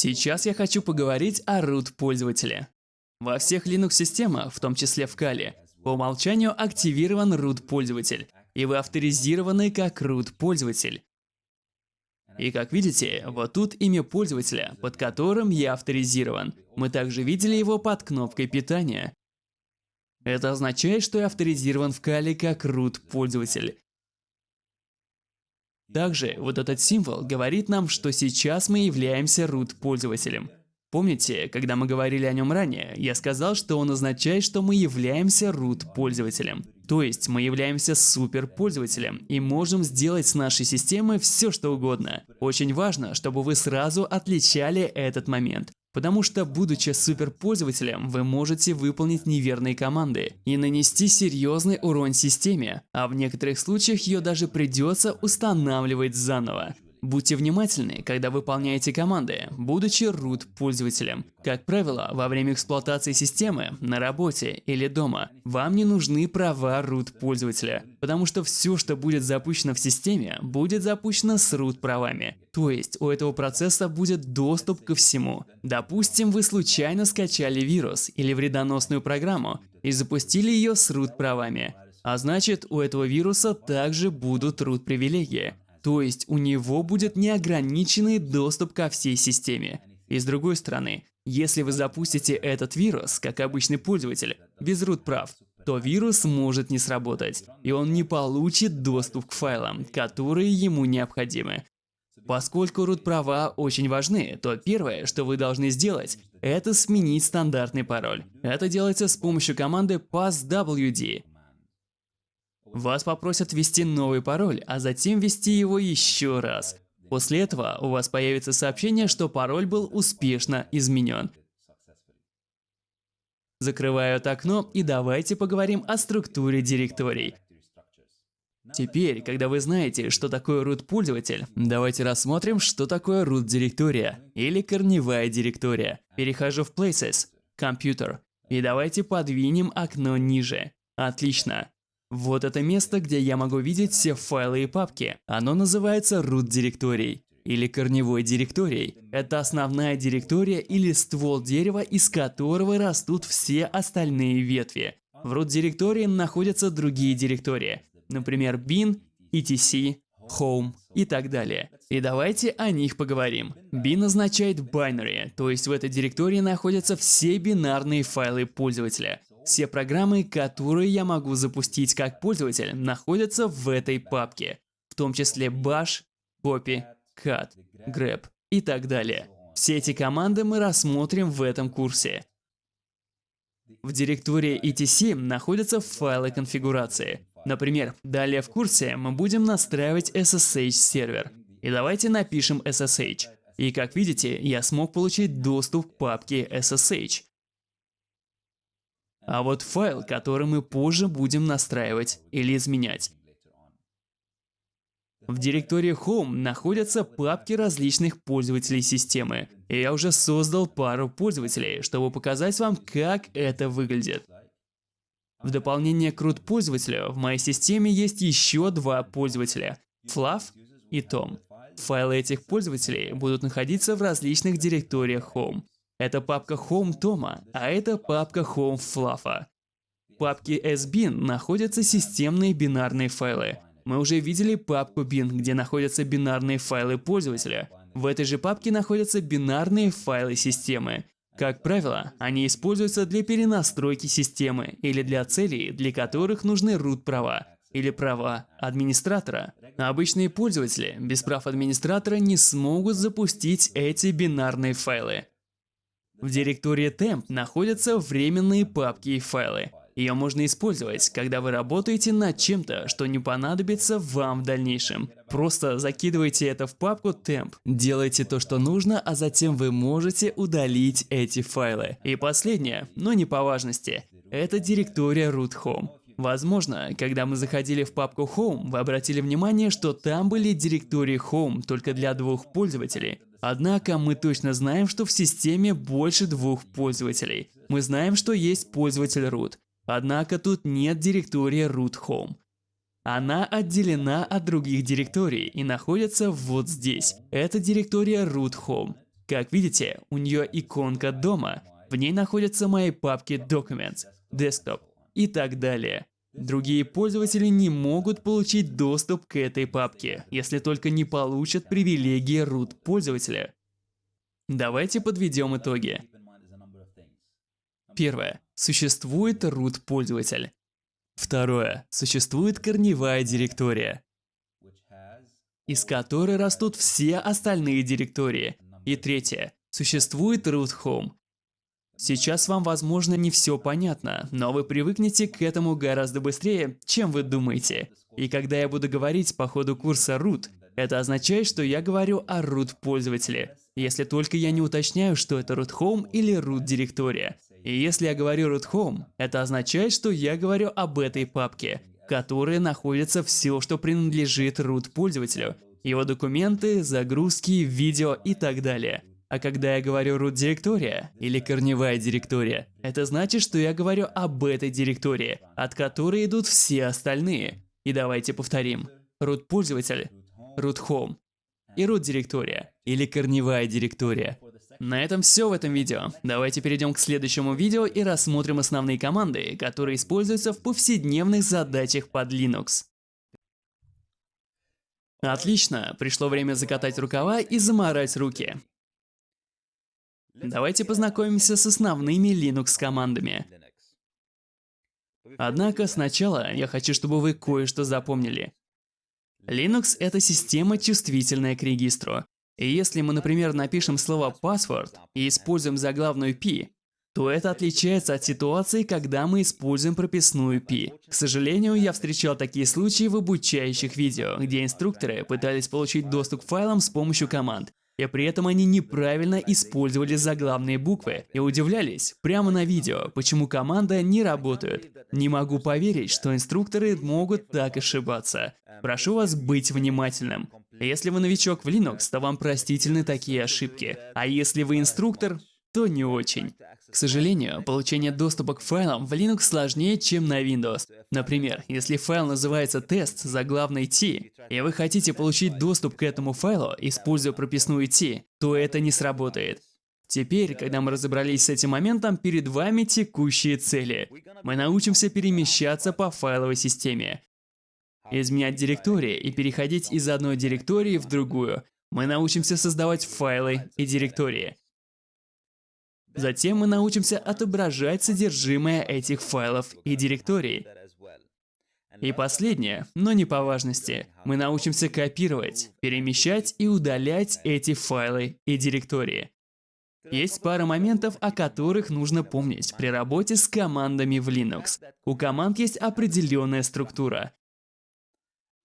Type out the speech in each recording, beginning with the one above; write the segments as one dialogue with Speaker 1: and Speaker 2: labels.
Speaker 1: Сейчас я хочу поговорить о root пользователе. Во всех Linux-системах, в том числе в Kali, по умолчанию активирован root пользователь, и вы авторизированы как root пользователь. И как видите, вот тут имя пользователя, под которым я авторизирован. Мы также видели его под кнопкой питания. Это означает, что я авторизирован в Kali как root пользователь. Также вот этот символ говорит нам, что сейчас мы являемся root пользователем. Помните, когда мы говорили о нем ранее, я сказал, что он означает, что мы являемся root пользователем. То есть мы являемся супер пользователем и можем сделать с нашей системой все что угодно. Очень важно, чтобы вы сразу отличали этот момент. Потому что, будучи суперпользователем, вы можете выполнить неверные команды и нанести серьезный урон системе, а в некоторых случаях ее даже придется устанавливать заново. Будьте внимательны, когда выполняете команды, будучи root пользователем. Как правило, во время эксплуатации системы, на работе или дома, вам не нужны права root пользователя, потому что все, что будет запущено в системе, будет запущено с root правами. То есть у этого процесса будет доступ ко всему. Допустим, вы случайно скачали вирус или вредоносную программу и запустили ее с root правами. А значит, у этого вируса также будут root привилегии. То есть у него будет неограниченный доступ ко всей системе. И с другой стороны, если вы запустите этот вирус, как обычный пользователь, без root прав, то вирус может не сработать, и он не получит доступ к файлам, которые ему необходимы. Поскольку root права очень важны, то первое, что вы должны сделать, это сменить стандартный пароль. Это делается с помощью команды passwd. Вас попросят ввести новый пароль, а затем ввести его еще раз. После этого у вас появится сообщение, что пароль был успешно изменен. Закрываю это окно и давайте поговорим о структуре директорий. Теперь, когда вы знаете, что такое root пользователь, давайте рассмотрим, что такое root директория или корневая директория. Перехожу в Places, Computer, и давайте подвинем окно ниже. Отлично. Вот это место, где я могу видеть все файлы и папки. Оно называется root директорией или корневой директорией. Это основная директория или ствол дерева, из которого растут все остальные ветви. В root директории находятся другие директории, например, bin, etc, home и так далее. И давайте о них поговорим. Bin означает binary, то есть в этой директории находятся все бинарные файлы пользователя. Все программы, которые я могу запустить как пользователь, находятся в этой папке, в том числе bash, copy, cut, grep и так далее. Все эти команды мы рассмотрим в этом курсе. В директории etc находятся файлы конфигурации. Например, далее в курсе мы будем настраивать SSH сервер. И давайте напишем SSH. И как видите, я смог получить доступ к папке SSH. А вот файл, который мы позже будем настраивать или изменять. В директории Home находятся папки различных пользователей системы. И я уже создал пару пользователей, чтобы показать вам, как это выглядит. В дополнение к root пользователю в моей системе есть еще два пользователя – Fluff и Tom. Файлы этих пользователей будут находиться в различных директориях Home. Это папка Home Тома, а это папка Home Fluff. В папке SBin находятся системные бинарные файлы. Мы уже видели папку bin, где находятся бинарные файлы пользователя. В этой же папке находятся бинарные файлы системы. Как правило, они используются для перенастройки системы или для целей, для которых нужны root права или права администратора. обычные пользователи без прав администратора не смогут запустить эти бинарные файлы. В директории temp находятся временные папки и файлы. Ее можно использовать, когда вы работаете над чем-то, что не понадобится вам в дальнейшем. Просто закидывайте это в папку temp, делайте то, что нужно, а затем вы можете удалить эти файлы. И последнее, но не по важности, это директория root home. Возможно, когда мы заходили в папку Home, вы обратили внимание, что там были директории Home только для двух пользователей. Однако мы точно знаем, что в системе больше двух пользователей. Мы знаем, что есть пользователь root. Однако тут нет директории root home. Она отделена от других директорий и находится вот здесь. Это директория root home. Как видите, у нее иконка дома. В ней находятся мои папки Documents, Desktop и так далее. Другие пользователи не могут получить доступ к этой папке, если только не получат привилегии root пользователя. Давайте подведем итоги. Первое. Существует root пользователь. Второе. Существует корневая директория, из которой растут все остальные директории. И третье. Существует root home. Сейчас вам, возможно, не все понятно, но вы привыкнете к этому гораздо быстрее, чем вы думаете. И когда я буду говорить по ходу курса root, это означает, что я говорю о root пользователе, если только я не уточняю, что это root home или root директория. И если я говорю root home, это означает, что я говорю об этой папке, в которой находится все, что принадлежит root пользователю, его документы, загрузки, видео и так далее. А когда я говорю root директория или корневая директория, это значит, что я говорю об этой директории, от которой идут все остальные. И давайте повторим. Root пользователь, root home и root директория или корневая директория. На этом все в этом видео. Давайте перейдем к следующему видео и рассмотрим основные команды, которые используются в повседневных задачах под Linux. Отлично, пришло время закатать рукава и заморать руки. Давайте познакомимся с основными Linux командами. Однако сначала я хочу, чтобы вы кое-что запомнили. Linux — это система, чувствительная к регистру. И если мы, например, напишем слово password и используем заглавную P, то это отличается от ситуации, когда мы используем прописную P. К сожалению, я встречал такие случаи в обучающих видео, где инструкторы пытались получить доступ к файлам с помощью команд, и при этом они неправильно использовали заглавные буквы и удивлялись прямо на видео, почему команда не работает. Не могу поверить, что инструкторы могут так ошибаться. Прошу вас быть внимательным. Если вы новичок в Linux, то вам простительны такие ошибки. А если вы инструктор, то не очень. К сожалению, получение доступа к файлам в Linux сложнее, чем на Windows. Например, если файл называется тест заглавной T, и вы хотите получить доступ к этому файлу, используя прописную T, то это не сработает. Теперь, когда мы разобрались с этим моментом, перед вами текущие цели. Мы научимся перемещаться по файловой системе, изменять директории и переходить из одной директории в другую. Мы научимся создавать файлы и директории. Затем мы научимся отображать содержимое этих файлов и директорий. И последнее, но не по важности, мы научимся копировать, перемещать и удалять эти файлы и директории. Есть пара моментов, о которых нужно помнить при работе с командами в Linux. У команд есть определенная структура.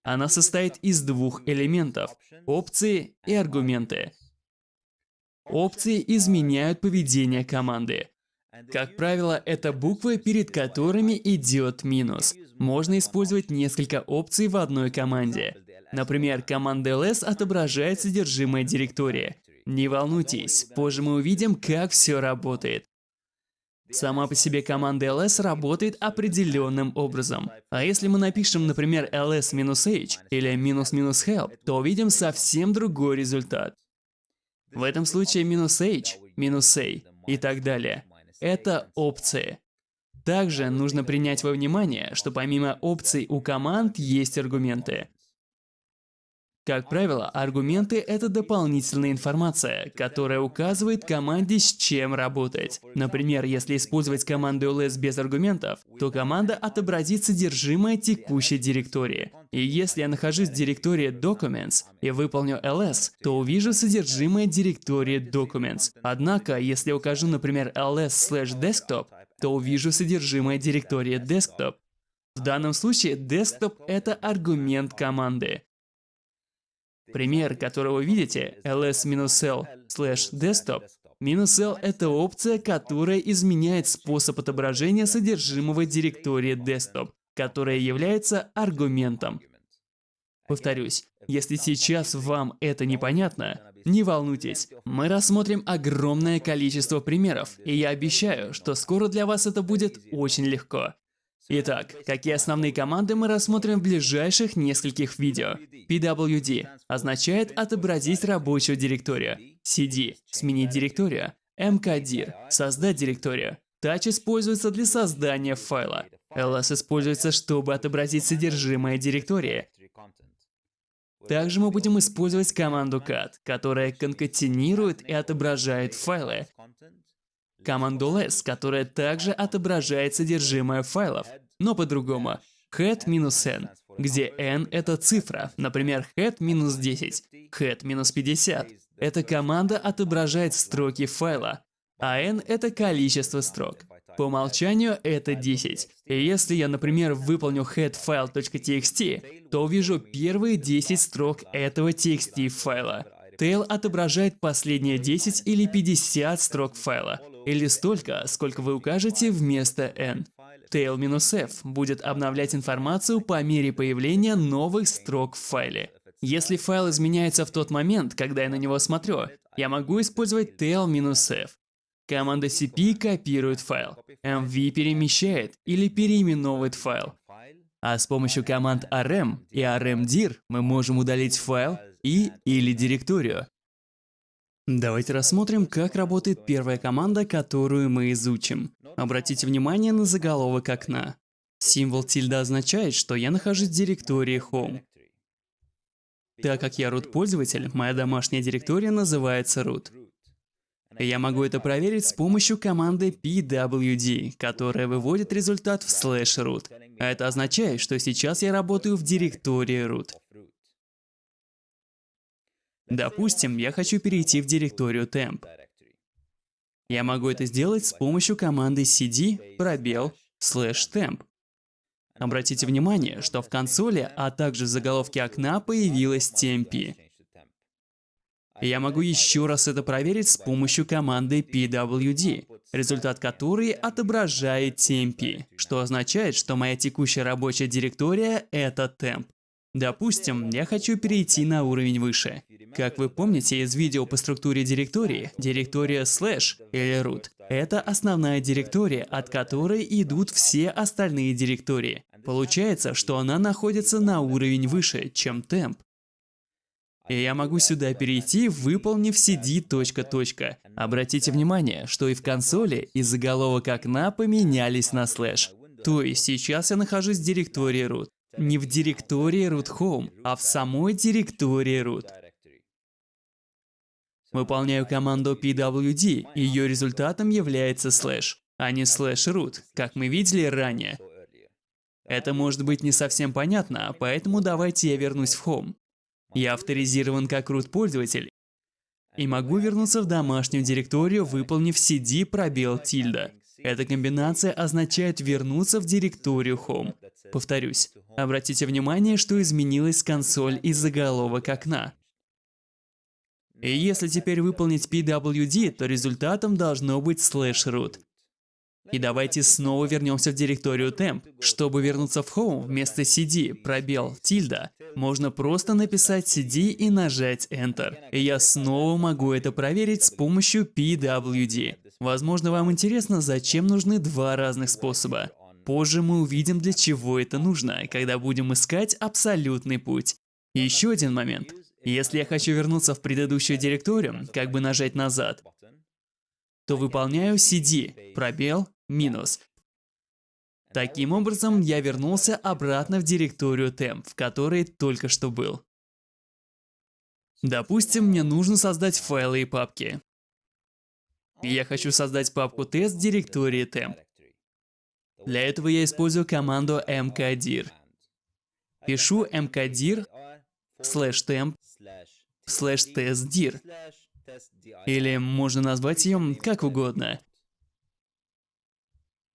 Speaker 1: Она состоит из двух элементов – опции и аргументы. Опции изменяют поведение команды. Как правило, это буквы, перед которыми идет минус. Можно использовать несколько опций в одной команде. Например, команда ls отображает содержимое директории. Не волнуйтесь, позже мы увидим, как все работает. Сама по себе команда ls работает определенным образом. А если мы напишем, например, ls-h или "-help", то увидим совсем другой результат. В этом случае минус h, минус a и так далее. Это опции. Также нужно принять во внимание, что помимо опций у команд есть аргументы. Как правило, аргументы — это дополнительная информация, которая указывает команде, с чем работать. Например, если использовать команду ls без аргументов, то команда отобразит содержимое текущей директории. И если я нахожусь в директории Documents и выполню ls, то увижу содержимое директории Documents. Однако, если укажу, например, ls/desktop, то увижу содержимое директории Desktop. В данном случае desktop — это аргумент команды. Пример, который вы видите, ls-l desktop, -l это опция, которая изменяет способ отображения содержимого директории desktop, которая является аргументом. Повторюсь, если сейчас вам это непонятно, не волнуйтесь, мы рассмотрим огромное количество примеров, и я обещаю, что скоро для вас это будет очень легко. Итак, какие основные команды мы рассмотрим в ближайших нескольких видео. pwd означает отобразить рабочую директорию. cd – сменить директорию. mkdir – создать директорию. Touch используется для создания файла. ls используется, чтобы отобразить содержимое директории. Также мы будем использовать команду cat, которая конкатенирует и отображает файлы команду less, которая также отображает содержимое файлов, но по-другому. head-n, где n — это цифра, например, head-10, head-50. Эта команда отображает строки файла, а n — это количество строк. По умолчанию это 10. И если я, например, выполню headfile.txt, то увижу первые 10 строк этого txt файла. Tail отображает последние 10 или 50 строк файла, или столько, сколько вы укажете вместо n. Tail-f будет обновлять информацию по мере появления новых строк в файле. Если файл изменяется в тот момент, когда я на него смотрю, я могу использовать tail-f. Команда cp копирует файл, mv перемещает или переименовывает файл. А с помощью команд rm и rmdir мы можем удалить файл и или директорию. Давайте рассмотрим, как работает первая команда, которую мы изучим. Обратите внимание на заголовок окна. Символ тильда означает, что я нахожусь в директории Home. Так как я root-пользователь, моя домашняя директория называется root. Я могу это проверить с помощью команды pwd, которая выводит результат в slash root. А это означает, что сейчас я работаю в директории root. Допустим, я хочу перейти в директорию temp. Я могу это сделать с помощью команды cd пробел slash temp. Обратите внимание, что в консоли, а также в заголовке окна появилась temp. Я могу еще раз это проверить с помощью команды pwd, результат которой отображает temp, что означает, что моя текущая рабочая директория — это temp. Допустим, я хочу перейти на уровень выше. Как вы помните из видео по структуре директории, директория slash или root – это основная директория, от которой идут все остальные директории. Получается, что она находится на уровень выше, чем temp. И я могу сюда перейти, выполнив cd. Точка, Обратите внимание, что и в консоли и заголовок окна поменялись на слэш. То есть сейчас я нахожусь в директории root не в директории root home, а в самой директории root. Выполняю команду pwd, и ее результатом является слэш, а не слэш root, как мы видели ранее. Это может быть не совсем понятно, поэтому давайте я вернусь в home. Я авторизирован как root пользователь и могу вернуться в домашнюю директорию, выполнив cd пробел тильда. Эта комбинация означает вернуться в директорию Home. Повторюсь, обратите внимание, что изменилась консоль и заголовок окна. И если теперь выполнить pwd, то результатом должно быть slash root. И давайте снова вернемся в директорию temp. Чтобы вернуться в home, вместо cd, пробел, тильда, можно просто написать cd и нажать enter. И я снова могу это проверить с помощью pwd. Возможно, вам интересно, зачем нужны два разных способа. Позже мы увидим, для чего это нужно, когда будем искать абсолютный путь. Еще один момент. Если я хочу вернуться в предыдущую директорию, как бы нажать назад, то выполняю cd, пробел, минус. Таким образом, я вернулся обратно в директорию temp, в которой только что был. Допустим, мне нужно создать файлы и папки. Я хочу создать папку тест в директории temp. Для этого я использую команду mkdir. Пишу mkdir slash temp slash testdir. Или можно назвать ее как угодно.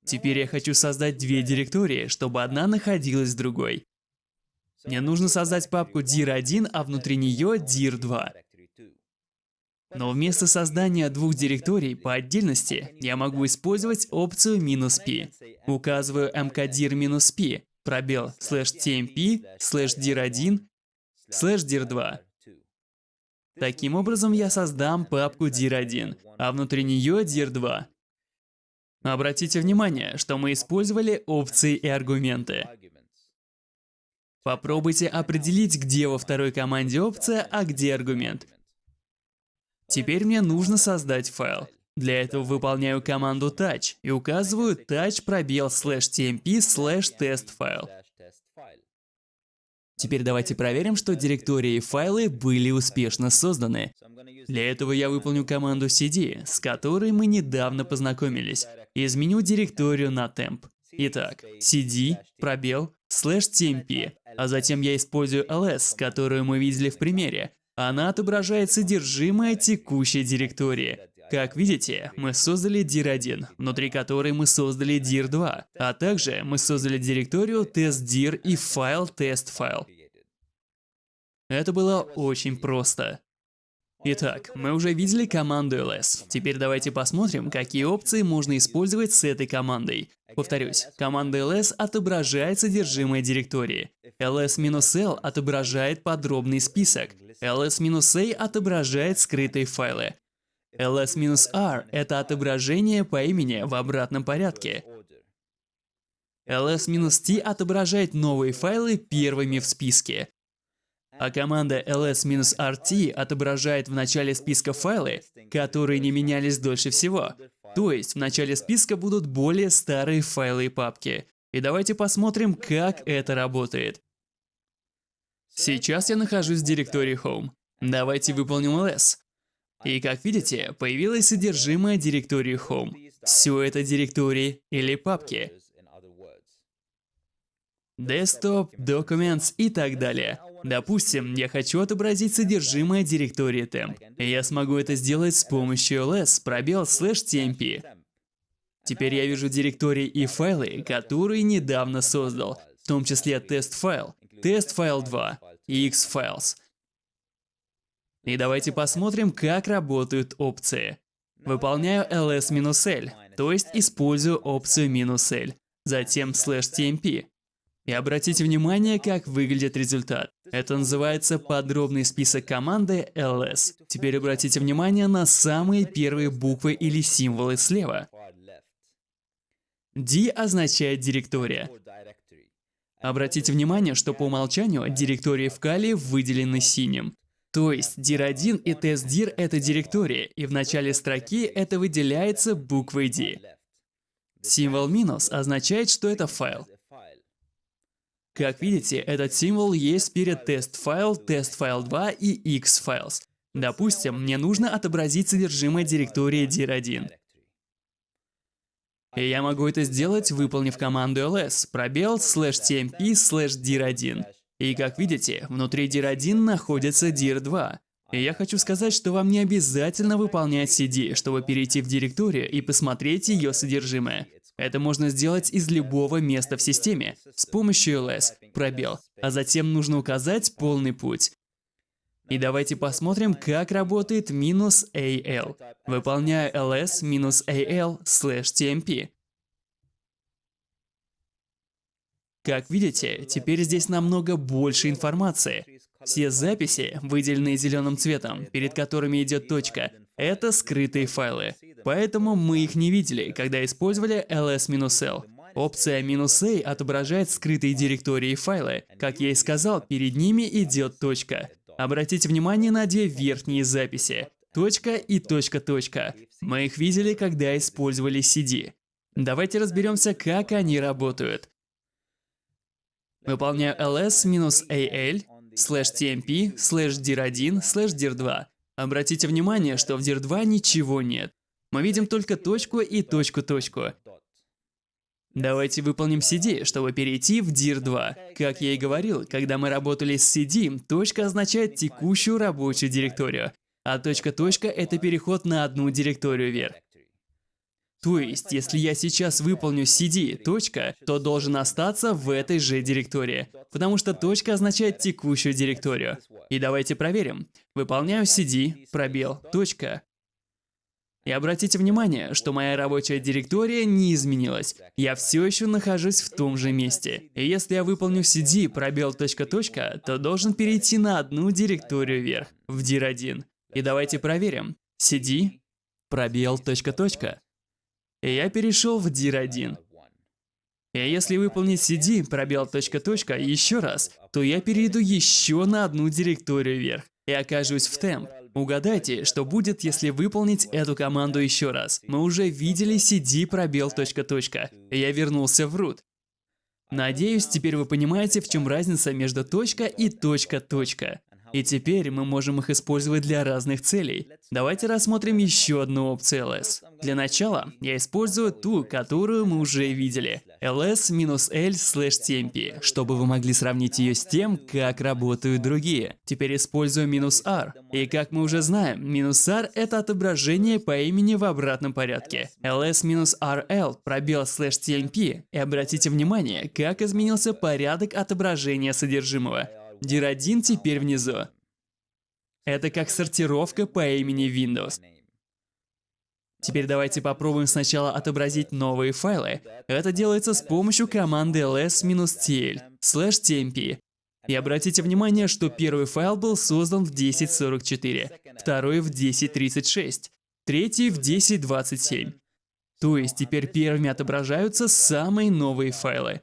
Speaker 1: Теперь я хочу создать две директории, чтобы одна находилась в другой. Мне нужно создать папку dir1, а внутри нее dir2. Но вместо создания двух директорий по отдельности, я могу использовать опцию "-p". Указываю mkdir -p, пробел слэш tmp, слэш dir1, слэш dir2. Таким образом, я создам папку dir1, а внутри нее dir2. Обратите внимание, что мы использовали опции и аргументы. Попробуйте определить, где во второй команде опция, а где аргумент. Теперь мне нужно создать файл. Для этого выполняю команду touch и указываю touch пробел slash tmp slash test файл. Теперь давайте проверим, что директории и файлы были успешно созданы. Для этого я выполню команду cd, с которой мы недавно познакомились, и изменю директорию на temp. Итак, cd, пробел, slash tmp, а затем я использую ls, которую мы видели в примере. Она отображает содержимое текущей директории. Как видите, мы создали dir1, внутри которой мы создали dir2, а также мы создали директорию testdir и файл testfile. Это было очень просто. Итак, мы уже видели команду ls. Теперь давайте посмотрим, какие опции можно использовать с этой командой. Повторюсь, команда ls отображает содержимое директории. ls-l отображает подробный список. ls-a отображает скрытые файлы ls-r – это отображение по имени в обратном порядке. ls-t отображает новые файлы первыми в списке. А команда ls-rt отображает в начале списка файлы, которые не менялись дольше всего. То есть в начале списка будут более старые файлы и папки. И давайте посмотрим, как это работает. Сейчас я нахожусь в директории Home. Давайте выполним ls. И как видите, появилось содержимое директории Home. Все это директории или папки. Desktop, Documents и так далее. Допустим, я хочу отобразить содержимое директории temp. И я смогу это сделать с помощью ls пробел slash tmp. Теперь я вижу директории и файлы, которые недавно создал, в том числе тест-файл, тест-файл 2 и xfiles. И давайте посмотрим, как работают опции. Выполняю ls-l, то есть использую опцию "-l", затем slash "-tmp". И обратите внимание, как выглядит результат. Это называется подробный список команды ls. Теперь обратите внимание на самые первые буквы или символы слева. D означает директория. Обратите внимание, что по умолчанию директории в Kali выделены синим. То есть dir1 и testdir — это директории, и в начале строки это выделяется буквой D. Символ минус означает, что это файл. Как видите, этот символ есть перед тест-файл, тест-файл 2 и xfiles. Допустим, мне нужно отобразить содержимое директории dir1. И я могу это сделать, выполнив команду ls, пробел, slash tmp, slash dir1. И как видите, внутри dir1 находится dir2. И я хочу сказать, что вам не обязательно выполнять cd, чтобы перейти в директорию и посмотреть ее содержимое. Это можно сделать из любого места в системе, с помощью ls, пробел, а затем нужно указать полный путь. И давайте посмотрим, как работает минус -al. Выполняю ls минус -al slash tmp. Как видите, теперь здесь намного больше информации. Все записи, выделенные зеленым цветом, перед которыми идет точка, это скрытые файлы. Поэтому мы их не видели, когда использовали ls-l. Опция "-a" отображает скрытые директории и файлы. Как я и сказал, перед ними идет точка. Обратите внимание на две верхние записи. Точка и точка-точка. Мы их видели, когда использовали CD. Давайте разберемся, как они работают. Выполняю ls-al slash tmp slash dir1 slash dir2. Обратите внимание, что в dir2 ничего нет. Мы видим только точку и точку-точку. Давайте выполним cd, чтобы перейти в dir2. Как я и говорил, когда мы работали с cd, точка означает текущую рабочую директорию, а точка-точка — это переход на одну директорию вверх. То есть, если я сейчас выполню cd, точка, то должен остаться в этой же директории, потому что точка означает текущую директорию. И давайте проверим. Выполняю cd, пробел, точка. И обратите внимание, что моя рабочая директория не изменилась. Я все еще нахожусь в том же месте. И если я выполню cd, пробел, точка, точка, то должен перейти на одну директорию вверх, в dir1. И давайте проверим. cd, пробел, точка, точка. И я перешел в dir1. И если выполнить cd пробел точка точка еще раз, то я перейду еще на одну директорию вверх и окажусь в темп. Угадайте, что будет, если выполнить эту команду еще раз. Мы уже видели cd пробел точка точка. Я вернулся в root. Надеюсь, теперь вы понимаете, в чем разница между точка и точка точка. И теперь мы можем их использовать для разных целей. Давайте рассмотрим еще одну опцию ls. Для начала я использую ту, которую мы уже видели. ls-l/tmp, чтобы вы могли сравнить ее с тем, как работают другие. Теперь использую "-r". И как мы уже знаем, "-r" это отображение по имени в обратном порядке. ls-rl пробел "-tmp. И обратите внимание, как изменился порядок отображения содержимого. Dir1 теперь внизу. Это как сортировка по имени Windows. Теперь давайте попробуем сначала отобразить новые файлы. Это делается с помощью команды ls-tl tmp. И обратите внимание, что первый файл был создан в 1044, второй в 1036, третий в 1027. То есть теперь первыми отображаются самые новые файлы.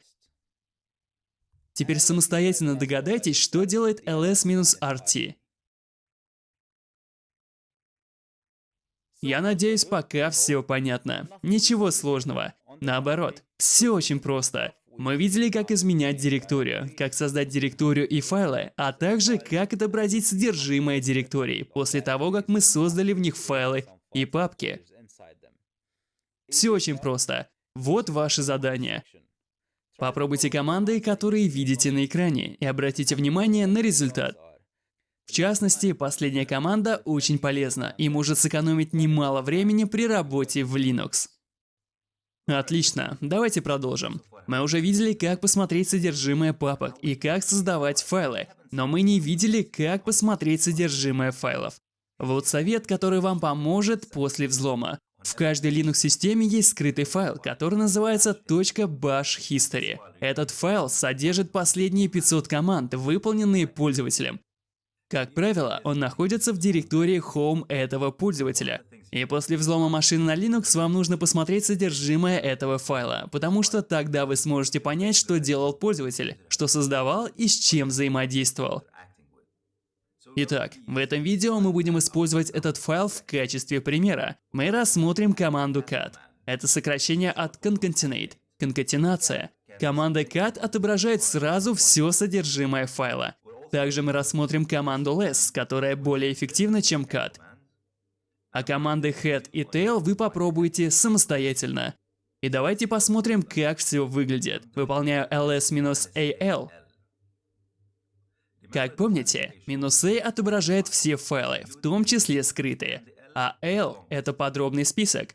Speaker 1: Теперь самостоятельно догадайтесь, что делает ls-rt. Я надеюсь, пока все понятно. Ничего сложного. Наоборот, все очень просто. Мы видели, как изменять директорию, как создать директорию и файлы, а также как отобразить содержимое директории после того, как мы создали в них файлы и папки. Все очень просто. Вот ваше задание. Попробуйте команды, которые видите на экране, и обратите внимание на результат. В частности, последняя команда очень полезна и может сэкономить немало времени при работе в Linux. Отлично, давайте продолжим. Мы уже видели, как посмотреть содержимое папок и как создавать файлы, но мы не видели, как посмотреть содержимое файлов. Вот совет, который вам поможет после взлома. В каждой Linux-системе есть скрытый файл, который называется .bash history. Этот файл содержит последние 500 команд, выполненные пользователем. Как правило, он находится в директории Home этого пользователя. И после взлома машины на Linux вам нужно посмотреть содержимое этого файла, потому что тогда вы сможете понять, что делал пользователь, что создавал и с чем взаимодействовал. Итак, в этом видео мы будем использовать этот файл в качестве примера. Мы рассмотрим команду cat. Это сокращение от concatenate, конкатенация. Команда cat отображает сразу все содержимое файла. Также мы рассмотрим команду less, которая более эффективна, чем cat. А команды head и tail вы попробуете самостоятельно. И давайте посмотрим, как все выглядит. Выполняю ls-al как помните, минус A отображает все файлы, в том числе скрытые, а L — это подробный список.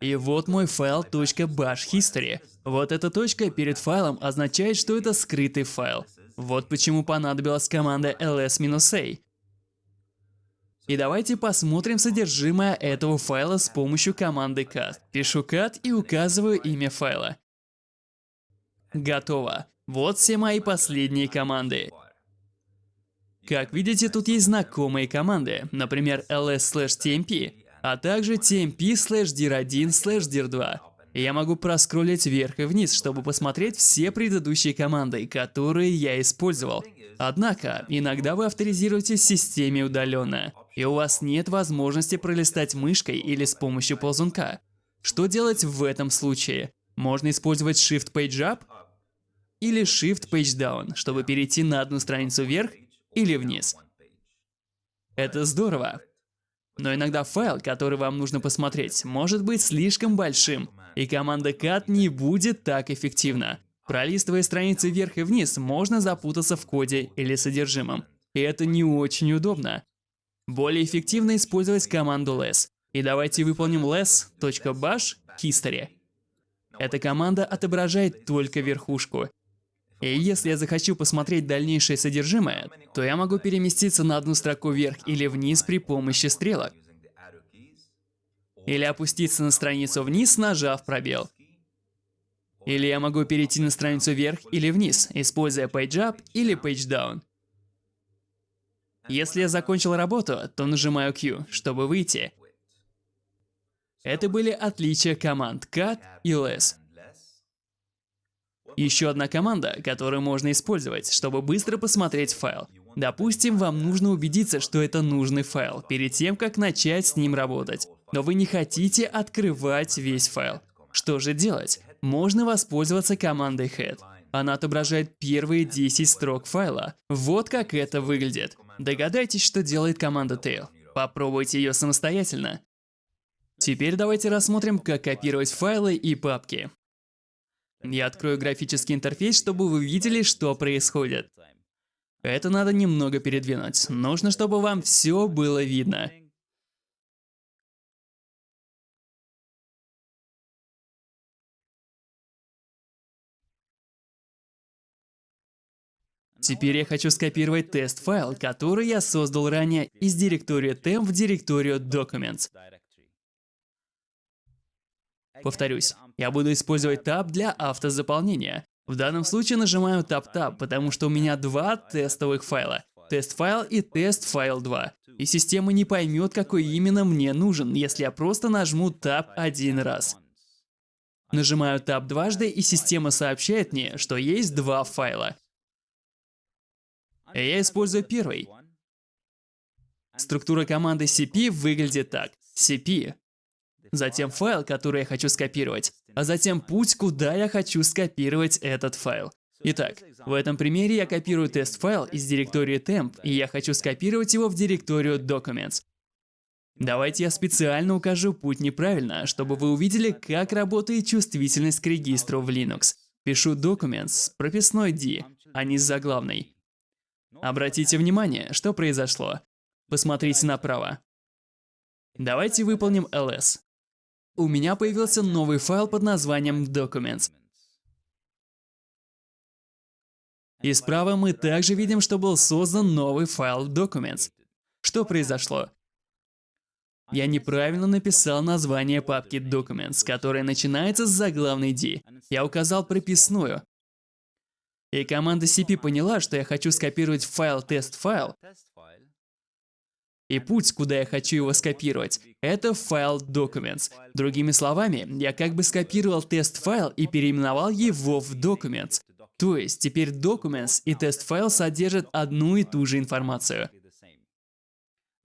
Speaker 1: И вот мой файл .bash history. Вот эта точка перед файлом означает, что это скрытый файл. Вот почему понадобилась команда ls-a. И давайте посмотрим содержимое этого файла с помощью команды cat. Пишу cat и указываю имя файла. Готово. Вот все мои последние команды. Как видите, тут есть знакомые команды, например, ls/tmp, а также tmp/dir1/dir2. Я могу проскроллить вверх и вниз, чтобы посмотреть все предыдущие команды, которые я использовал. Однако, иногда вы авторизируетесь в системе удаленно, и у вас нет возможности пролистать мышкой или с помощью ползунка. Что делать в этом случае? Можно использовать Shift Page Up или Shift Page Down, чтобы перейти на одну страницу вверх или вниз. Это здорово. Но иногда файл, который вам нужно посмотреть, может быть слишком большим, и команда cat не будет так эффективна. Пролистывая страницы вверх и вниз, можно запутаться в коде или содержимом. И это не очень удобно. Более эффективно использовать команду less. И давайте выполним less.bash history. Эта команда отображает только верхушку, и если я захочу посмотреть дальнейшее содержимое, то я могу переместиться на одну строку вверх или вниз при помощи стрелок. Или опуститься на страницу вниз, нажав пробел. Или я могу перейти на страницу вверх или вниз, используя Page Up или Page Down. Если я закончил работу, то нажимаю Q, чтобы выйти. Это были отличия команд cat и less. Еще одна команда, которую можно использовать, чтобы быстро посмотреть файл. Допустим, вам нужно убедиться, что это нужный файл, перед тем, как начать с ним работать. Но вы не хотите открывать весь файл. Что же делать? Можно воспользоваться командой head. Она отображает первые 10 строк файла. Вот как это выглядит. Догадайтесь, что делает команда tail. Попробуйте ее самостоятельно. Теперь давайте рассмотрим, как копировать файлы и папки. Я открою графический интерфейс, чтобы вы видели, что происходит. Это надо немного передвинуть. Нужно, чтобы вам все было видно. Теперь я хочу скопировать test file, который я создал ранее из директории temp в директорию documents. Повторюсь, я буду использовать Tab для автозаполнения. В данном случае нажимаю Tab-Tab, потому что у меня два тестовых файла. Test file и test file 2. И система не поймет, какой именно мне нужен, если я просто нажму Tab один раз. Нажимаю Tab дважды, и система сообщает мне, что есть два файла. Я использую первый. Структура команды cp выглядит так. cp затем файл, который я хочу скопировать, а затем путь, куда я хочу скопировать этот файл. Итак, в этом примере я копирую тест-файл из директории temp, и я хочу скопировать его в директорию documents. Давайте я специально укажу путь неправильно, чтобы вы увидели, как работает чувствительность к регистру в Linux. Пишу documents с прописной D, а не с заглавной. Обратите внимание, что произошло. Посмотрите направо. Давайте выполним ls у меня появился новый файл под названием Documents. И справа мы также видим, что был создан новый файл Documents. Что произошло? Я неправильно написал название папки Documents, которая начинается с заглавной D. Я указал прописную. И команда cp поняла, что я хочу скопировать файл тест-файл и путь, куда я хочу его скопировать, это файл Documents. Другими словами, я как бы скопировал тест-файл и переименовал его в Documents. То есть теперь Documents и тест-файл содержат одну и ту же информацию.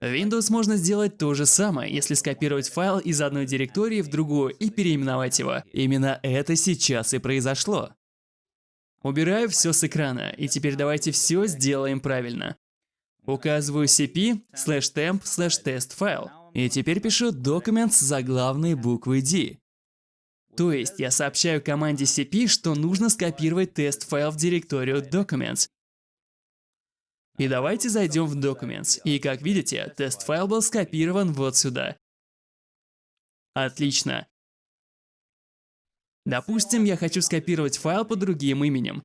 Speaker 1: Windows можно сделать то же самое, если скопировать файл из одной директории в другую и переименовать его. Именно это сейчас и произошло. Убираю все с экрана, и теперь давайте все сделаем правильно. Указываю cp slash temp slash test файл. И теперь пишу document с заглавной буквой D. То есть я сообщаю команде cp, что нужно скопировать тест-файл в директорию documents. И давайте зайдем в documents. И как видите, тест-файл был скопирован вот сюда. Отлично. Допустим, я хочу скопировать файл под другим именем.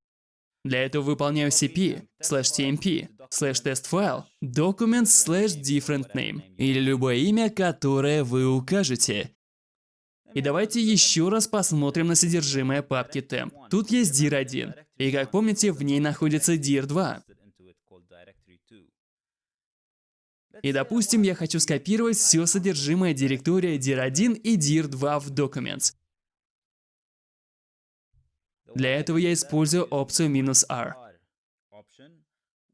Speaker 1: Для этого выполняю cp, slash tmp, slash testfile, document slash different name или любое имя, которое вы укажете. И давайте еще раз посмотрим на содержимое папки temp. Тут есть dir1, и как помните, в ней находится dir2. И допустим, я хочу скопировать все содержимое директории dir1 и dir2 в Documents. Для этого я использую опцию "-r".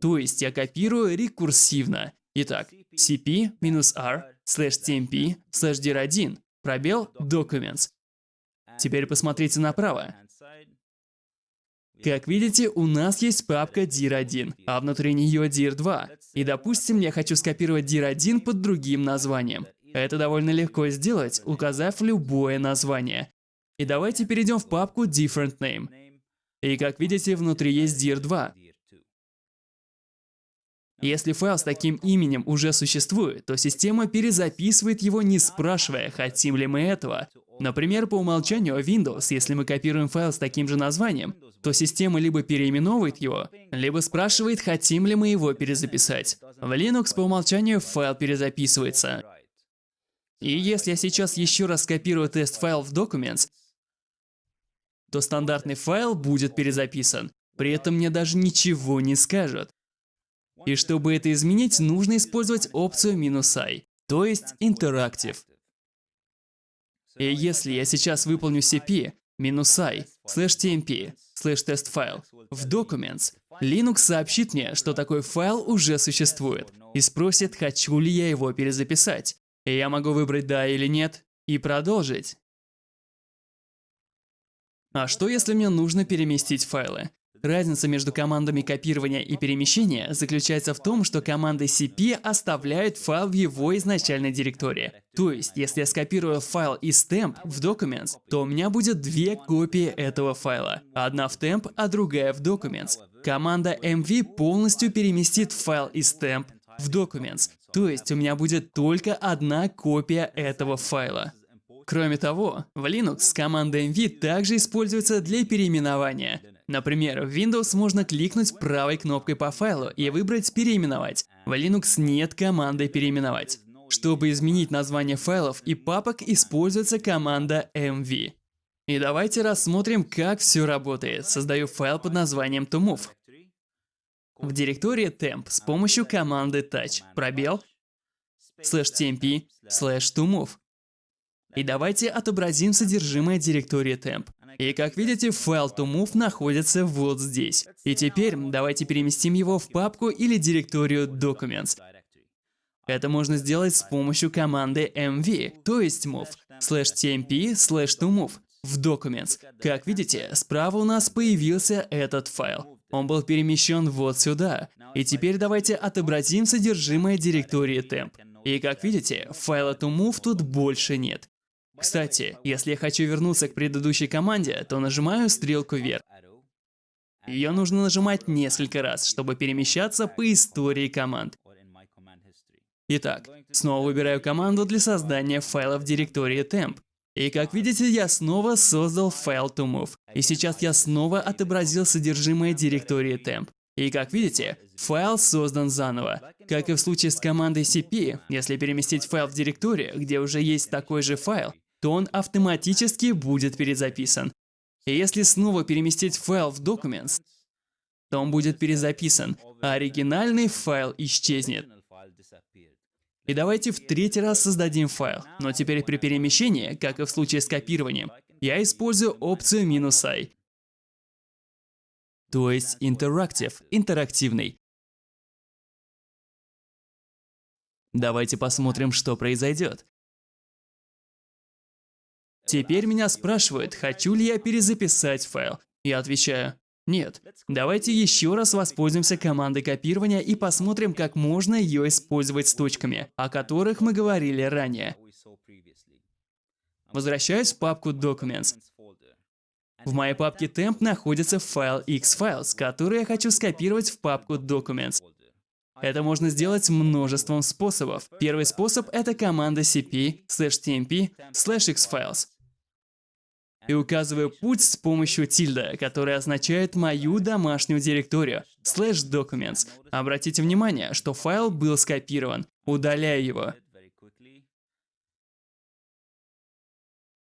Speaker 1: То есть я копирую рекурсивно. Итак, cp-r slash tmp slash dir1 пробел documents. Теперь посмотрите направо. Как видите, у нас есть папка dir1, а внутри нее dir2. И допустим, я хочу скопировать dir1 под другим названием. Это довольно легко сделать, указав любое название. И давайте перейдем в папку Different Name. И как видите, внутри есть dir2. Если файл с таким именем уже существует, то система перезаписывает его, не спрашивая, хотим ли мы этого. Например, по умолчанию Windows, если мы копируем файл с таким же названием, то система либо переименовывает его, либо спрашивает, хотим ли мы его перезаписать. В Linux по умолчанию файл перезаписывается. И если я сейчас еще раз скопирую test file в Documents, то стандартный файл будет перезаписан. При этом мне даже ничего не скажут. И чтобы это изменить, нужно использовать опцию "-i", то есть Interactive. И если я сейчас выполню cp -i слэш tmp слэш test file в Documents, Linux сообщит мне, что такой файл уже существует, и спросит, хочу ли я его перезаписать. И я могу выбрать «да» или «нет» и продолжить. А что если мне нужно переместить файлы? Разница между командами копирования и перемещения заключается в том, что команда cp оставляет файл в его изначальной директории. То есть, если я скопирую файл из temp в Documents, то у меня будет две копии этого файла. Одна в temp, а другая в Documents. Команда mv полностью переместит файл из temp в Documents. То есть, у меня будет только одна копия этого файла. Кроме того, в Linux команда mv также используется для переименования. Например, в Windows можно кликнуть правой кнопкой по файлу и выбрать «Переименовать». В Linux нет команды «Переименовать». Чтобы изменить название файлов и папок, используется команда mv. И давайте рассмотрим, как все работает. Создаю файл под названием tomove. В директории temp с помощью команды touch пробел slash tmp slash tomove. И давайте отобразим содержимое директории temp. И как видите, файл tomove находится вот здесь. И теперь давайте переместим его в папку или директорию documents. Это можно сделать с помощью команды mv, то есть move, slash tmp slash tomove в documents. Как видите, справа у нас появился этот файл. Он был перемещен вот сюда. И теперь давайте отобразим содержимое директории temp. И как видите, файла tomove тут больше нет. Кстати, если я хочу вернуться к предыдущей команде, то нажимаю стрелку вверх. Ее нужно нажимать несколько раз, чтобы перемещаться по истории команд. Итак, снова выбираю команду для создания файла в директории temp. И как видите, я снова создал файл tomove. И сейчас я снова отобразил содержимое директории temp. И как видите, файл создан заново. Как и в случае с командой cp, если переместить файл в директорию, где уже есть такой же файл, то он автоматически будет перезаписан. И если снова переместить файл в Documents, то он будет перезаписан, а оригинальный файл исчезнет. И давайте в третий раз создадим файл. Но теперь при перемещении, как и в случае с копированием, я использую опцию "-i", То есть interactive, интерактивный. Давайте посмотрим, что произойдет. Теперь меня спрашивают, хочу ли я перезаписать файл. Я отвечаю, нет. Давайте еще раз воспользуемся командой копирования и посмотрим, как можно ее использовать с точками, о которых мы говорили ранее. Возвращаюсь в папку Documents. В моей папке temp находится файл xfiles, который я хочу скопировать в папку Documents. Это можно сделать множеством способов. Первый способ — это команда cp slash tmp slash xfiles и указываю путь с помощью тильда, который означает мою домашнюю директорию, slash documents. Обратите внимание, что файл был скопирован. Удаляю его.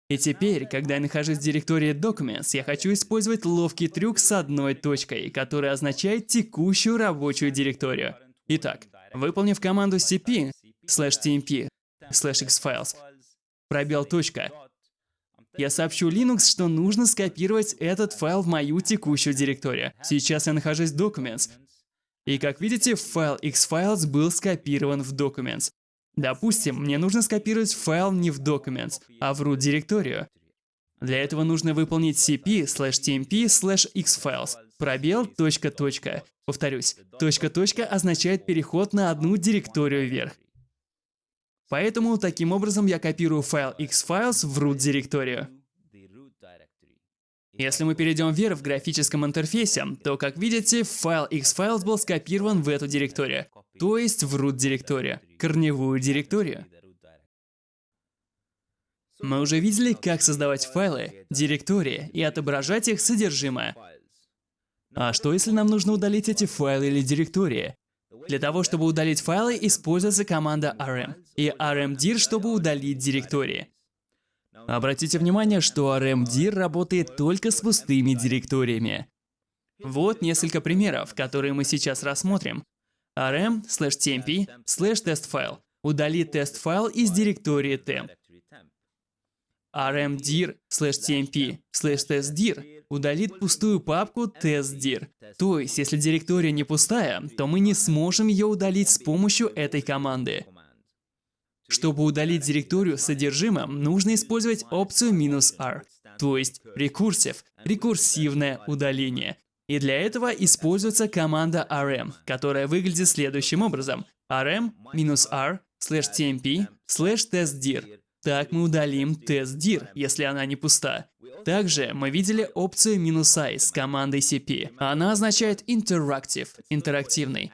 Speaker 1: И теперь, когда я нахожусь в директории Documents, я хочу использовать ловкий трюк с одной точкой, который означает текущую рабочую директорию. Итак, выполнив команду cp slash tmp slash xfiles, пробел точка, я сообщу Linux, что нужно скопировать этот файл в мою текущую директорию. Сейчас я нахожусь в Documents. И как видите, файл xfiles был скопирован в Documents. Допустим, мне нужно скопировать файл не в Documents, а в root директорию. Для этого нужно выполнить cp slash tmp slash xfiles пробел точка точка. Повторюсь, точка точка означает переход на одну директорию вверх. Поэтому таким образом я копирую файл xfiles в root директорию. Если мы перейдем вверх в графическом интерфейсе, то, как видите, файл xfiles был скопирован в эту директорию, то есть в root директорию, корневую директорию. Мы уже видели, как создавать файлы, директории и отображать их содержимое. А что если нам нужно удалить эти файлы или директории? Для того, чтобы удалить файлы, используется команда rm и rmdir, чтобы удалить директории. Обратите внимание, что rmdir работает только с пустыми директориями. Вот несколько примеров, которые мы сейчас рассмотрим. rm slash tmp slash testfile удалит тест-файл из директории temp. Rmdir slash tmp slash testdir удалит пустую папку testdir. То есть, если директория не пустая, то мы не сможем ее удалить с помощью этой команды. Чтобы удалить директорию с содержимым, нужно использовать опцию "-r", то есть рекурсив, рекурсивное удаление. И для этого используется команда rm, которая выглядит следующим образом. rm-r slash tmp slash testdir. Так мы удалим testdir, если она не пуста. Также мы видели опцию "-i с командой cp. Она означает interactive, интерактивный.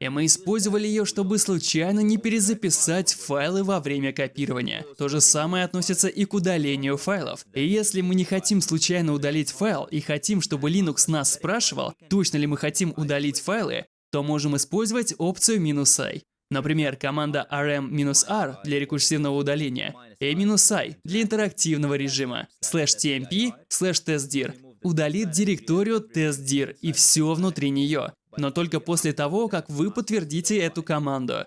Speaker 1: И мы использовали ее, чтобы случайно не перезаписать файлы во время копирования. То же самое относится и к удалению файлов. И если мы не хотим случайно удалить файл и хотим, чтобы Linux нас спрашивал, точно ли мы хотим удалить файлы, то можем использовать опцию "-i". Например, команда rm-r для рекурсивного удаления и "-i для интерактивного режима, slash tmp, slash testdir удалит директорию testdir и все внутри нее но только после того, как вы подтвердите эту команду.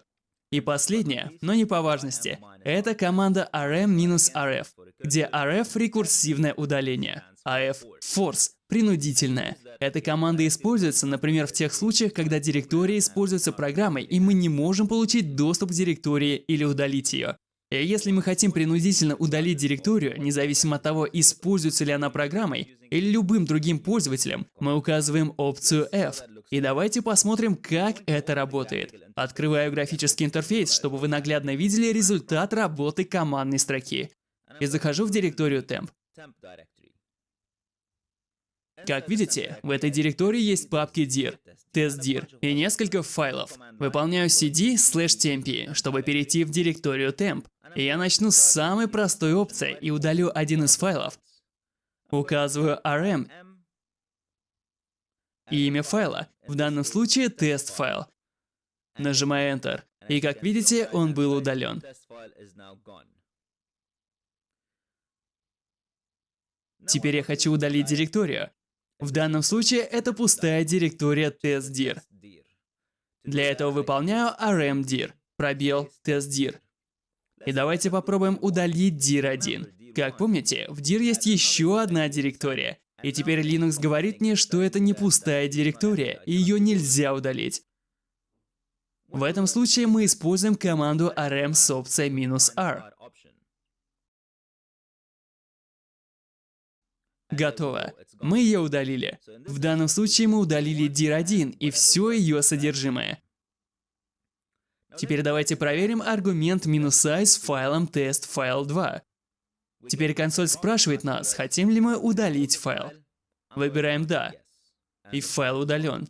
Speaker 1: И последнее, но не по важности, это команда rm-rf, где rf – рекурсивное удаление, а f – force – принудительное. Эта команда используется, например, в тех случаях, когда директория используется программой, и мы не можем получить доступ к директории или удалить ее. И если мы хотим принудительно удалить директорию, независимо от того, используется ли она программой или любым другим пользователем, мы указываем опцию F. И давайте посмотрим, как это работает. Открываю графический интерфейс, чтобы вы наглядно видели результат работы командной строки. И захожу в директорию temp. Как видите, в этой директории есть папки dir, testdir и несколько файлов. Выполняю cd slash temp, чтобы перейти в директорию temp. И я начну с самой простой опции и удалю один из файлов. Указываю rm и имя файла, в данном случае тест файл. Нажимаю Enter, и как видите, он был удален. Теперь я хочу удалить директорию. В данном случае это пустая директория testdir. Для этого выполняю rmdir, пробел testdir. И давайте попробуем удалить dir1. Как помните, в dir есть еще одна директория. И теперь Linux говорит мне, что это не пустая директория, и ее нельзя удалить. В этом случае мы используем команду rm с опцией "-r". Готово. Мы ее удалили. В данном случае мы удалили dir1 и все ее содержимое. Теперь давайте проверим аргумент "-i с файлом test-file2. Теперь консоль спрашивает нас, хотим ли мы удалить файл. Выбираем «Да». И файл удален.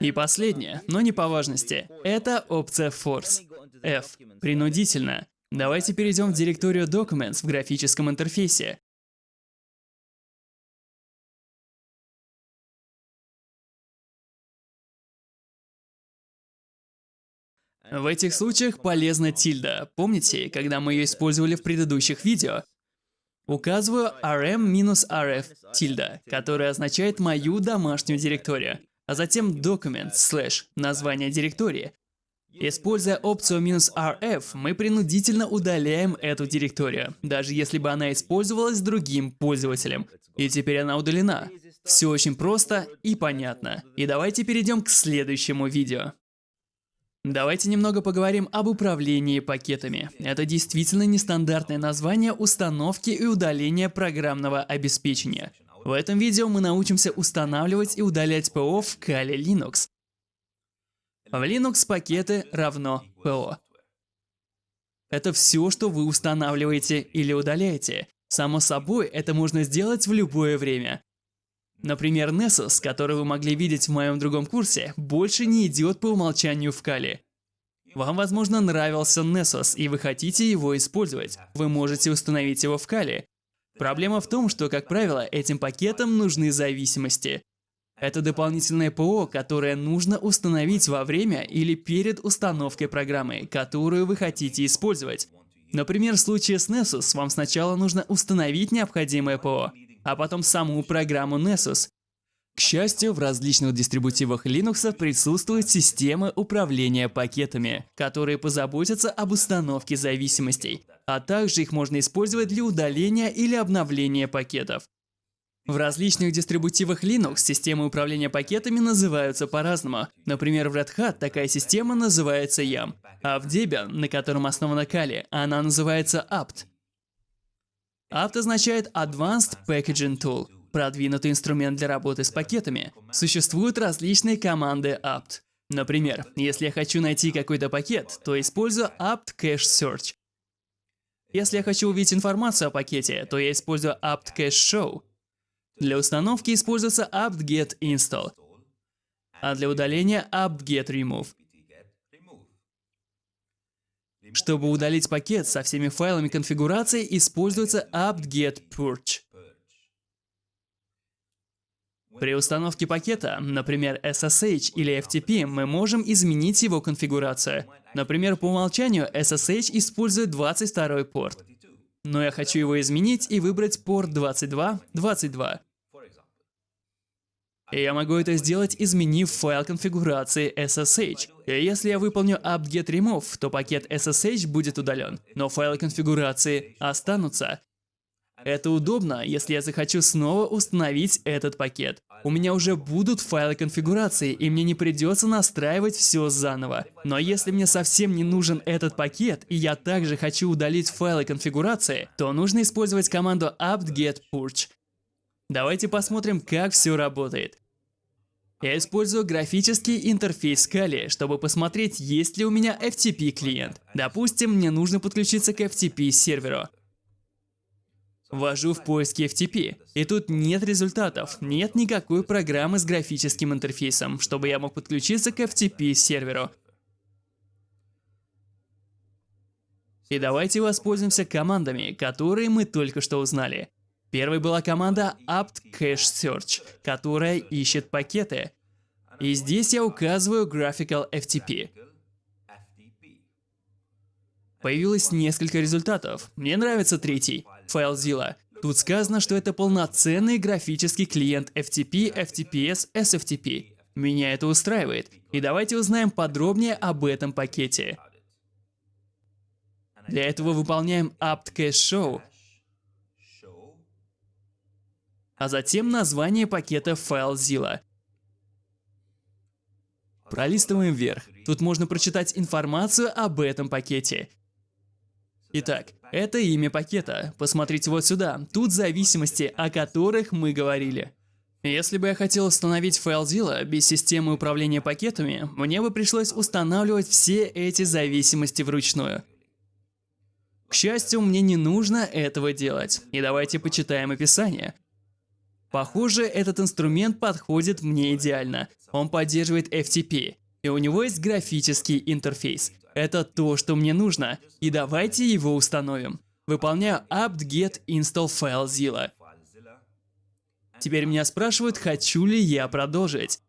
Speaker 1: И последнее, но не по важности, это опция Force. F. Принудительно. Давайте перейдем в директорию Documents в графическом интерфейсе. В этих случаях полезна тильда. Помните, когда мы ее использовали в предыдущих видео? Указываю rm-rf тильда, которая означает мою домашнюю директорию, а затем document slash название директории. Используя опцию "-rf", мы принудительно удаляем эту директорию, даже если бы она использовалась другим пользователем. И теперь она удалена. Все очень просто и понятно. И давайте перейдем к следующему видео. Давайте немного поговорим об управлении пакетами. Это действительно нестандартное название установки и удаления программного обеспечения. В этом видео мы научимся устанавливать и удалять ПО в Kali Linux. В Linux пакеты равно ПО. Это все, что вы устанавливаете или удаляете. Само собой, это можно сделать в любое время. Например, Nessus, который вы могли видеть в моем другом курсе, больше не идет по умолчанию в Kali. Вам, возможно, нравился Nessus, и вы хотите его использовать. Вы можете установить его в Kali. Проблема в том, что, как правило, этим пакетам нужны зависимости. Это дополнительное ПО, которое нужно установить во время или перед установкой программы, которую вы хотите использовать. Например, в случае с Nessus вам сначала нужно установить необходимое ПО, а потом саму программу Nessus. К счастью, в различных дистрибутивах Linux присутствует система управления пакетами, которые позаботятся об установке зависимостей, а также их можно использовать для удаления или обновления пакетов. В различных дистрибутивах Linux системы управления пакетами называются по-разному. Например, в Red Hat такая система называется YAM, а в Debian, на котором основана Kali, она называется apt. Apt означает Advanced Packaging Tool продвинутый инструмент для работы с пакетами. Существуют различные команды apt. Например, если я хочу найти какой-то пакет, то использую apt cache search. Если я хочу увидеть информацию о пакете, то я использую apt cache show. Для установки используется apt get install, а для удаления apt get remove. Чтобы удалить пакет со всеми файлами конфигурации, используется apt get purge. При установке пакета, например, SSH или FTP, мы можем изменить его конфигурацию. Например, по умолчанию SSH использует 22 порт. Но я хочу его изменить и выбрать порт 22, 22. Я могу это сделать, изменив файл конфигурации SSH. И если я выполню apt-get remove, то пакет SSH будет удален, но файлы конфигурации останутся. Это удобно, если я захочу снова установить этот пакет. У меня уже будут файлы конфигурации, и мне не придется настраивать все заново. Но если мне совсем не нужен этот пакет, и я также хочу удалить файлы конфигурации, то нужно использовать команду apt-get purge. Давайте посмотрим, как все работает. Я использую графический интерфейс Kali, чтобы посмотреть, есть ли у меня FTP клиент. Допустим, мне нужно подключиться к FTP серверу. Ввожу в поиске FTP, и тут нет результатов, нет никакой программы с графическим интерфейсом, чтобы я мог подключиться к FTP серверу. И давайте воспользуемся командами, которые мы только что узнали. Первой была команда apt cache search, которая ищет пакеты. И здесь я указываю graphical FTP. Появилось несколько результатов. Мне нравится третий. FileZilla. Тут сказано, что это полноценный графический клиент FTP, FTPS, SFTP. Меня это устраивает. И давайте узнаем подробнее об этом пакете. Для этого выполняем apt-cache show, а затем название пакета FileZilla. Пролистываем вверх. Тут можно прочитать информацию об этом пакете. Итак, это имя пакета. Посмотрите вот сюда. Тут зависимости, о которых мы говорили. Если бы я хотел установить FileZilla без системы управления пакетами, мне бы пришлось устанавливать все эти зависимости вручную. К счастью, мне не нужно этого делать. И давайте почитаем описание. Похоже, этот инструмент подходит мне идеально. Он поддерживает FTP, и у него есть графический интерфейс. Это то, что мне нужно, и давайте его установим. Выполняю apt-get install FileZilla. Теперь меня спрашивают, хочу ли я продолжить.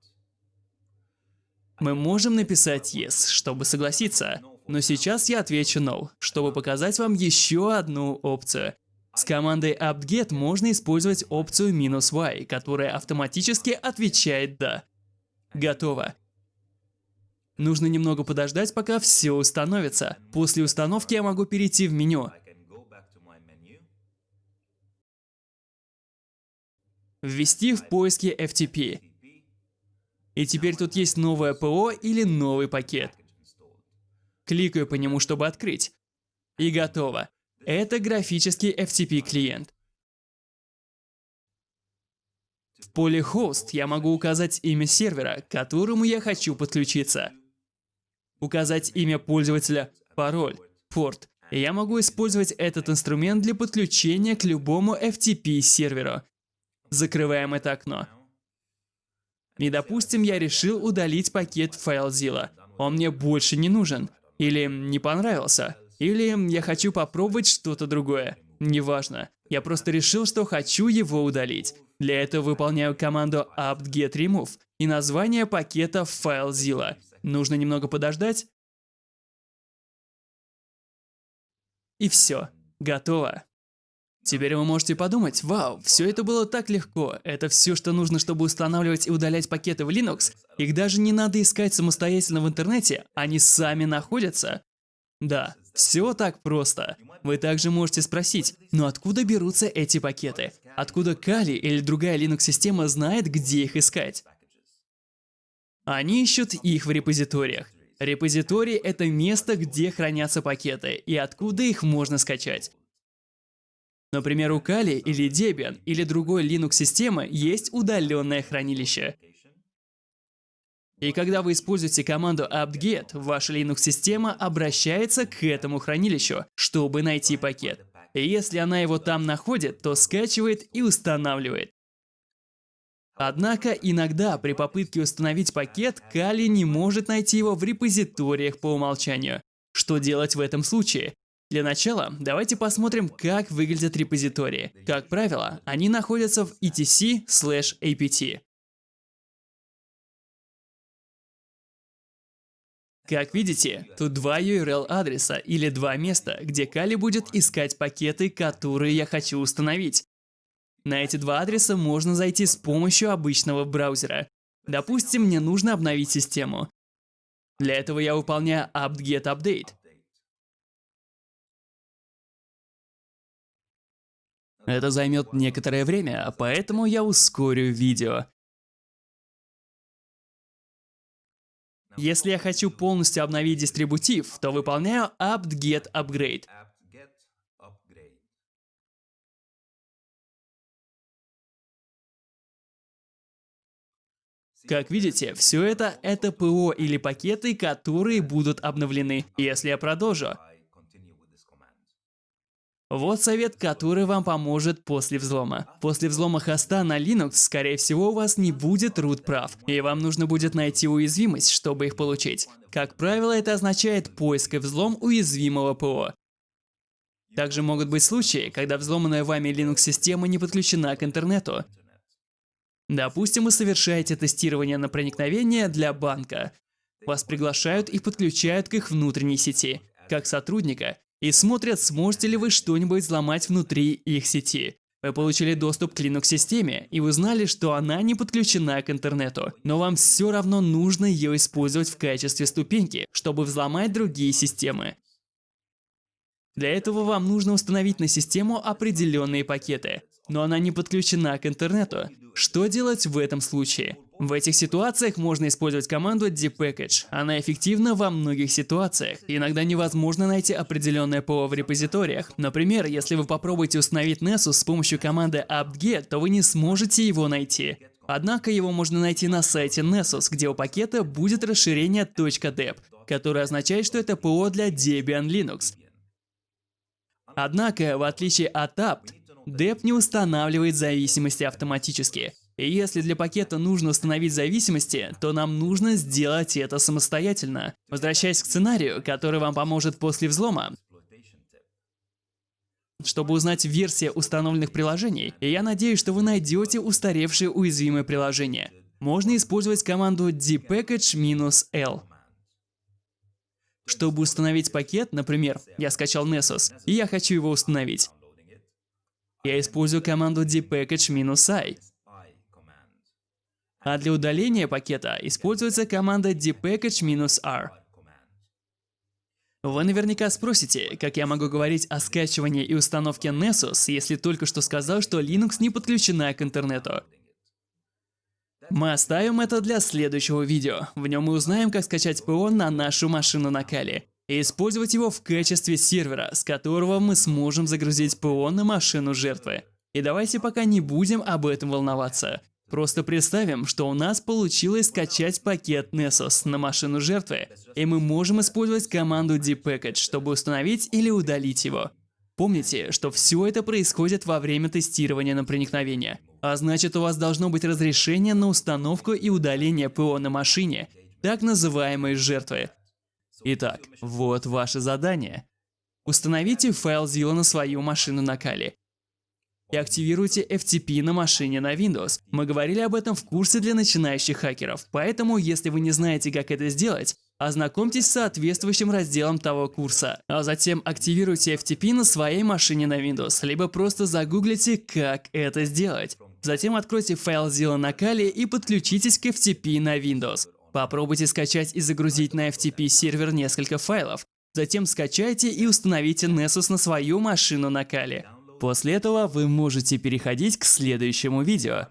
Speaker 1: Мы можем написать yes, чтобы согласиться, но сейчас я отвечу no, чтобы показать вам еще одну опцию. С командой apt-get можно использовать опцию "-y", которая автоматически отвечает «да». Готово. Нужно немного подождать, пока все установится. После установки я могу перейти в меню. Ввести в поиске FTP. И теперь тут есть новое ПО или новый пакет. Кликаю по нему, чтобы открыть. И готово. Это графический FTP клиент. В поле Host я могу указать имя сервера, к которому я хочу подключиться указать имя пользователя, пароль, порт. Я могу использовать этот инструмент для подключения к любому FTP серверу. Закрываем это окно. И допустим, я решил удалить пакет FileZilla. Он мне больше не нужен. Или не понравился. Или я хочу попробовать что-то другое. Неважно. Я просто решил, что хочу его удалить. Для этого выполняю команду apt-get remove и название пакета FileZilla. Нужно немного подождать. И все. Готово. Теперь вы можете подумать, вау, все это было так легко, это все, что нужно, чтобы устанавливать и удалять пакеты в Linux, их даже не надо искать самостоятельно в интернете, они сами находятся. Да, все так просто. Вы также можете спросить, но откуда берутся эти пакеты? Откуда Kali или другая Linux-система знает, где их искать? Они ищут их в репозиториях. Репозиторий — это место, где хранятся пакеты и откуда их можно скачать. Например, у Kali или Debian или другой Linux-системы есть удаленное хранилище. И когда вы используете команду apt-get, ваша Linux-система обращается к этому хранилищу, чтобы найти пакет. И если она его там находит, то скачивает и устанавливает. Однако иногда при попытке установить пакет, Kali не может найти его в репозиториях по умолчанию. Что делать в этом случае? Для начала давайте посмотрим, как выглядят репозитории. Как правило, они находятся в etc/apt. Как видите, тут два URL-адреса или два места, где Кали будет искать пакеты, которые я хочу установить. На эти два адреса можно зайти с помощью обычного браузера. Допустим, мне нужно обновить систему. Для этого я выполняю apt-get update. Это займет некоторое время, поэтому я ускорю видео. Если я хочу полностью обновить дистрибутив, то выполняю apt-get upgrade. Как видите, все это — это ПО или пакеты, которые будут обновлены, если я продолжу. Вот совет, который вам поможет после взлома. После взлома хоста на Linux, скорее всего, у вас не будет root прав, и вам нужно будет найти уязвимость, чтобы их получить. Как правило, это означает поиск и взлом уязвимого ПО. Также могут быть случаи, когда взломанная вами Linux-система не подключена к интернету. Допустим, вы совершаете тестирование на проникновение для банка. Вас приглашают и подключают к их внутренней сети, как сотрудника, и смотрят, сможете ли вы что-нибудь взломать внутри их сети. Вы получили доступ к Linux-системе и узнали, что она не подключена к интернету, но вам все равно нужно ее использовать в качестве ступеньки, чтобы взломать другие системы. Для этого вам нужно установить на систему определенные пакеты, но она не подключена к интернету. Что делать в этом случае? В этих ситуациях можно использовать команду dpackage. Она эффективна во многих ситуациях. Иногда невозможно найти определенное ПО в репозиториях. Например, если вы попробуете установить Nessus с помощью команды apt-get, то вы не сможете его найти. Однако его можно найти на сайте Nessus, где у пакета будет расширение .deb, которое означает, что это ПО для Debian Linux. Однако, в отличие от apt, deb не устанавливает зависимости автоматически. И если для пакета нужно установить зависимости, то нам нужно сделать это самостоятельно. Возвращаясь к сценарию, который вам поможет после взлома, чтобы узнать версии установленных приложений, и я надеюсь, что вы найдете устаревшие уязвимые приложения. Можно использовать команду dpackage-l. Чтобы установить пакет, например, я скачал Nessus, и я хочу его установить. Я использую команду dpackage-i. А для удаления пакета используется команда dpackage-r. Вы наверняка спросите, как я могу говорить о скачивании и установке Nessus, если только что сказал, что Linux не подключена к интернету. Мы оставим это для следующего видео. В нем мы узнаем, как скачать ПО на нашу машину на Кали и использовать его в качестве сервера, с которого мы сможем загрузить ПО на машину жертвы. И давайте пока не будем об этом волноваться. Просто представим, что у нас получилось скачать пакет Nessus на машину жертвы, и мы можем использовать команду dpackage, чтобы установить или удалить его. Помните, что все это происходит во время тестирования на проникновение, а значит у вас должно быть разрешение на установку и удаление ПО на машине, так называемой жертвы. Итак, вот ваше задание. Установите файл Zilla на свою машину на Kali и активируйте FTP на машине на Windows. Мы говорили об этом в курсе для начинающих хакеров, поэтому если вы не знаете, как это сделать, Ознакомьтесь с соответствующим разделом того курса, а затем активируйте FTP на своей машине на Windows, либо просто загуглите, как это сделать. Затем откройте файл Zilla на Kali и подключитесь к FTP на Windows. Попробуйте скачать и загрузить на FTP сервер несколько файлов. Затем скачайте и установите Nessus на свою машину на Kali. После этого вы можете переходить к следующему видео.